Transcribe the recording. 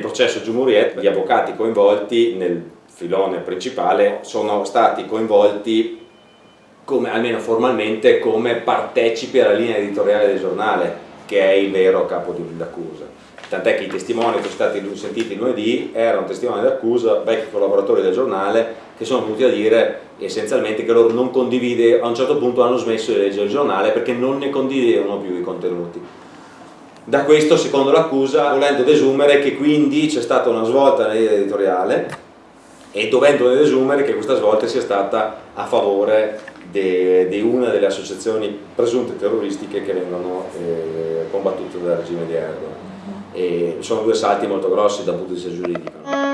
processo Giumuriet gli avvocati coinvolti nel filone principale sono stati coinvolti come, almeno formalmente come partecipi alla linea editoriale del giornale che è il vero capo d'accusa. Tant'è che i testimoni che sono stati sentiti lunedì erano testimoni d'accusa, vecchi collaboratori del giornale che sono venuti a dire essenzialmente che loro non condivide, a un certo punto hanno smesso di leggere il giornale perché non ne condividevano più i contenuti da questo, secondo l'accusa, volendo desumere che quindi c'è stata una svolta nella linea editoriale e dovendo desumere che questa svolta sia stata a favore di una delle associazioni presunte terroristiche che vengono eh, combattute dal regime di Erdogan. E sono due salti molto grossi dal punto di vista giuridico.